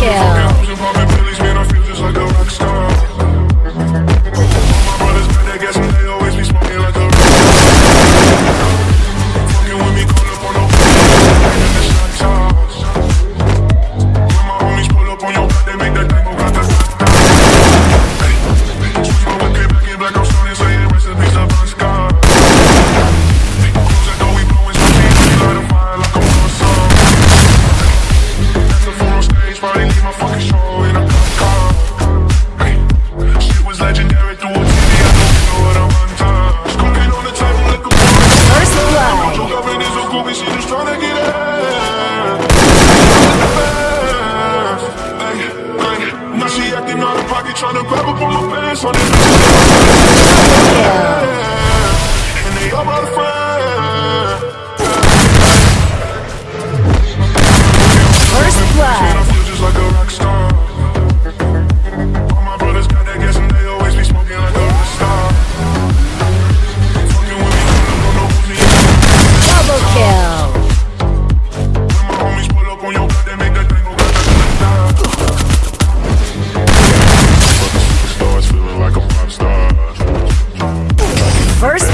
kill. Tryna grab up on my pants on this. Yeah. first